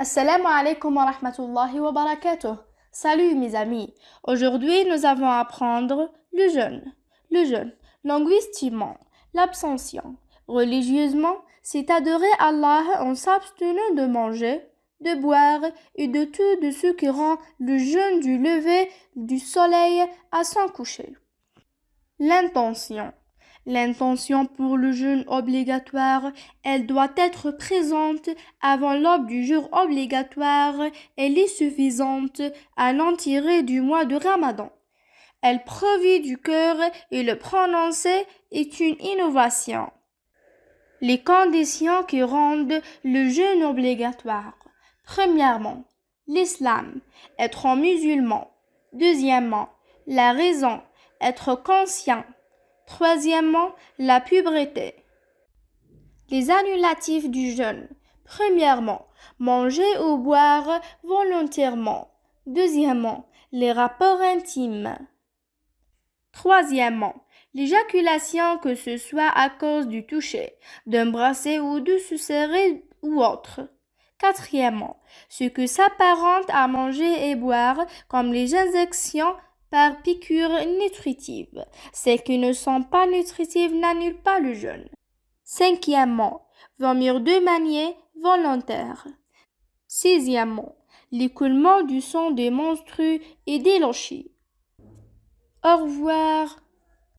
Assalamu alaikum wa rahmatullahi wa barakatuh. Salut mes amis. Aujourd'hui, nous allons apprendre le jeûne. Le jeûne, linguistiquement, l'abstention. Religieusement, c'est adorer Allah en s'abstenant de manger, de boire et de tout ce qui rend le jeûne du lever du soleil à son coucher. L'intention. L'intention pour le jeûne obligatoire, elle doit être présente avant l'aube du jour obligatoire. Elle est suffisante à l'en tirer du mois de Ramadan. Elle provient du cœur et le prononcer est une innovation. Les conditions qui rendent le jeûne obligatoire. Premièrement, l'islam, être musulman. Deuxièmement, la raison, être conscient. Troisièmement, la puberté. Les annulatifs du jeûne. Premièrement, manger ou boire volontairement. Deuxièmement, les rapports intimes. Troisièmement, l'éjaculation que ce soit à cause du toucher, d'embrasser ou de se serrer ou autre. Quatrièmement, ce que s'apparente à manger et boire comme les injections par piqûres nutritives. Celles qui ne sont pas nutritives n'annulent pas le jeûne. Cinquièmement, vomir de manière volontaire. Sixièmement, l'écoulement du sang des monstrues et des Au revoir.